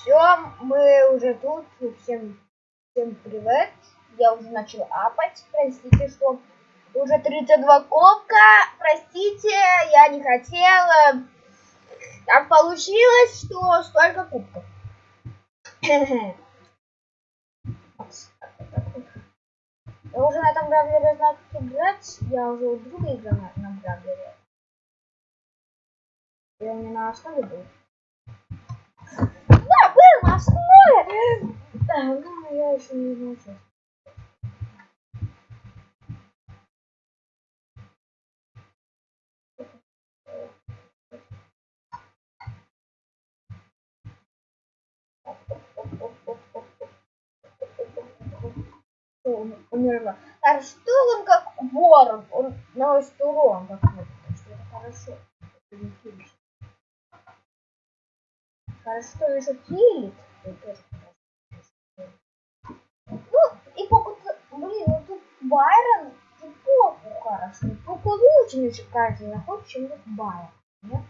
Все, мы уже тут. Всем, всем привет. Я уже начал апать. Простите, что уже 32 копка. Простите, я не хотела. Так получилось, что столько кубков. Я уже на этом бравлере знаю, как играть. Я уже у друга играл на, на бравлере. Я не на основе был. Да, ну, я еще не научился. умерла. А что он как ворон? Он наносит урон какой-то. Что это хорошо. Хорошо, что он еще килит. Ну, и пока блин, ну тут Байрон и попу хорошо. Только лучше мне кажется находит, чем Байрон. Нет?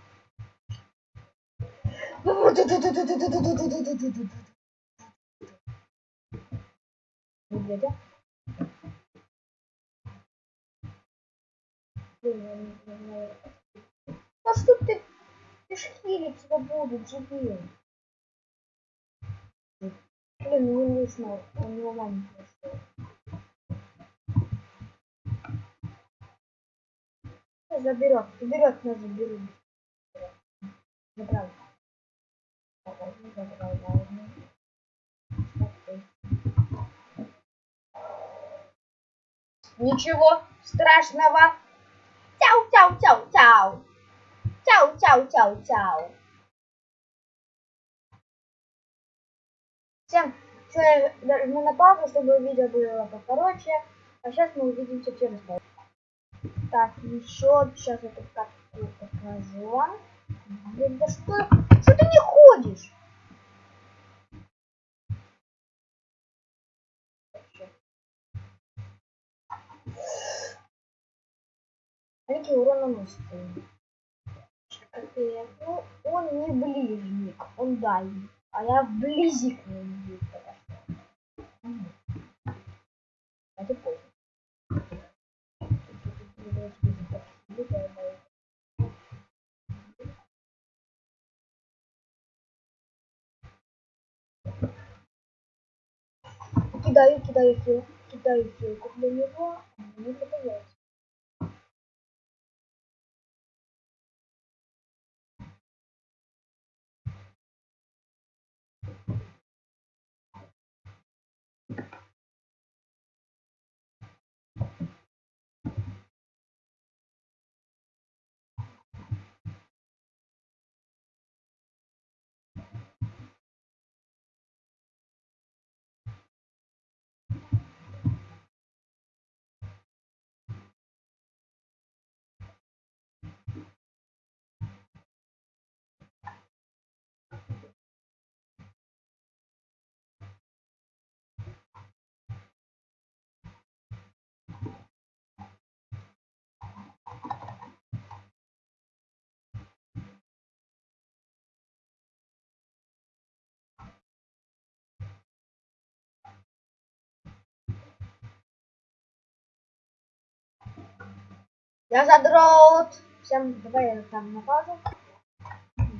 Медведя. Что ты пешхили тебя будут живее? Не нужно, у него мама пришла. Заберет, заберет, нас заберут. Забрал. Забрал, забрал, Ничего страшного. Чау, чау, чау, чау. Чау, чау, чау, чау. Всем все, нажму на паузу, чтобы видео было покороче. А сейчас мы увидимся через паузу. Так, еще сейчас эту карту покажу. Блин, да что? Что ты не ходишь? Какие урон наносит? Ну, он не ближник, он дальний. А я вблизи к нему Кидаю, кидаю хил, кидаю хилку для него, а мне попадается. Я задрот. Всем давай я там на паузу.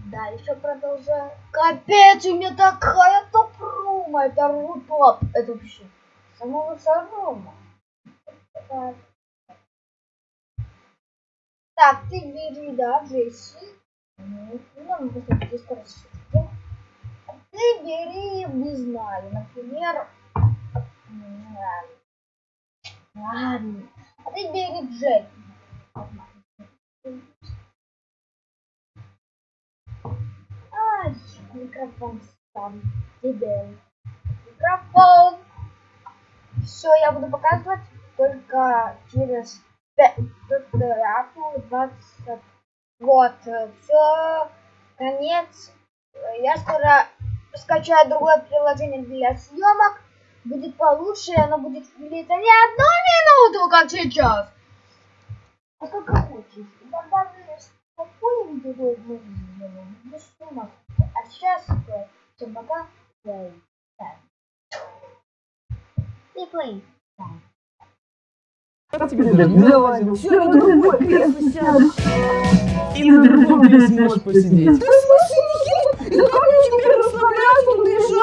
Да, еще продолжаю. Капец, у меня такая топ-рума. Это рутоп. Это вообще самого рума. Так. так, ты бери, да, Джесси. Ну, ну, просто скорость. Ты бери, не знаю, например, ладно. А ты бери Джеки. Ай, микрофон там. Тебе. Микрофон. Все, я буду показывать только через 5, только 20. Вот, все, конец. Я скоро скачаю другое приложение для съемок. Будет получше, оно будет длиться не одну минуту, как сейчас. А как хочешь. Тогда мы спокойно видео мы сделаем. Без сумок. А сейчас Всем пока. Play. Ты play. И на другом ты сможешь посидеть.